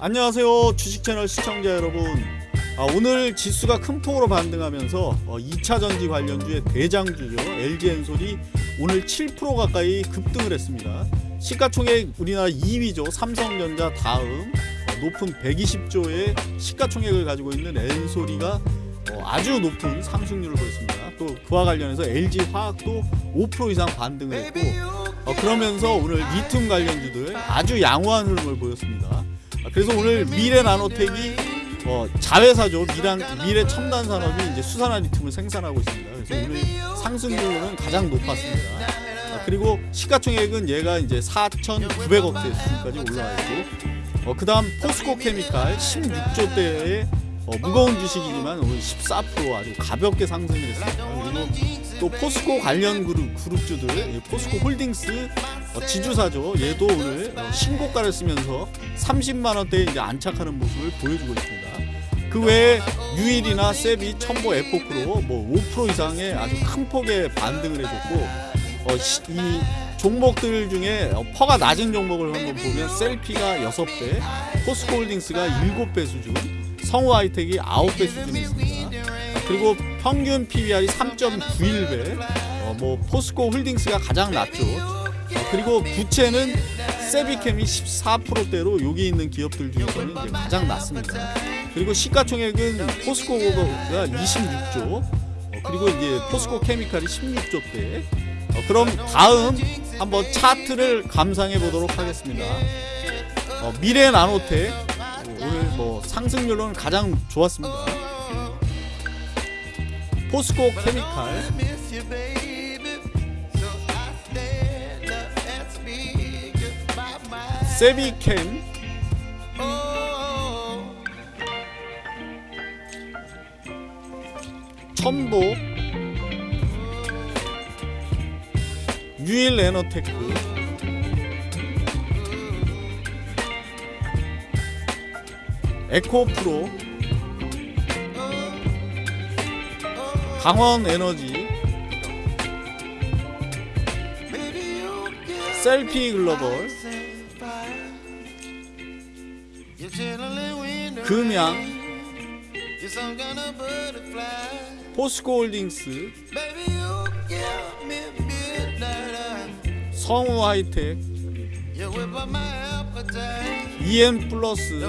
안녕하세요 주식채널 시청자 여러분. 아, 오늘 지수가 큰 폭으로 반등하면서 어, 2차 전지 관련주의 대장주죠 LG엔솔이 오늘 7% 가까이 급등을 했습니다. 시가총액 우리나라 2위죠. 삼성전자 다음 어, 높은 120조의 시가총액을 가지고 있는 엔솔이가 어, 아주 높은 상승률을 보였습니다. 또 그와 관련해서 LG화학도 5% 이상 반등을 했고 어, 그러면서 오늘 리튬 관련주들 아주 양호한 흐름을 보였습니다. 아, 그래서 오늘 미래 나노텍이 어, 자회사죠. 미란, 미래 첨단 산업이 이제 수산화 리튬을 생산하고 있습니다. 그래서 오늘 상승률은 가장 높았습니다. 아, 그리고 시가총액은 얘가 이제 4,900억대 수준까지 올라와 있고, 어, 그 다음 포스코 케미칼 16조대의 어, 무거운 주식이지만 오늘 14% 아주 가볍게 상승을 했습니다. 또 포스코 관련 그룹 그룹주들 이 포스코 홀딩스 어, 지주사죠. 얘도 오늘 어, 신고가를 쓰면서 30만 원대에 이제 안착하는 모습을 보여주고 있습니다. 그 외에 유일이나 세비, 첨보, 에포크로 뭐 5% 이상의 아주 큰 폭의 반등을 해줬고 어, 시- 이 종목들 중에 어, 퍼가 낮은 종목을 한번 보면 셀피가 6배, 포스코 홀딩스가 7배 수준, 성우 하이텍이 9배 수준이 있습니다. 그리고 평균 PBR이 3.91배, 어, 뭐 포스코 홀딩스가 가장 낮죠. 어, 그리고 부채는 세비캠이 14%대로 여기 있는 기업들 중에서는 이제 가장 낮습니다. 그리고 시가총액은 포스코가 26조, 어, 그리고 이제 포스코 케미칼이 16조대. 어, 그럼 다음 한번 차트를 감상해 보도록 하겠습니다. 어, 미래 나노텍 상승률로는 가장 좋았습니다. 포스코 케미칼. 세비캠 첨보 유일 에너테크 에코 프로. 강원 에너지. 셀피 글로벌. 금양. 포스코 홀딩스. 성우 하이텍. EM 플러스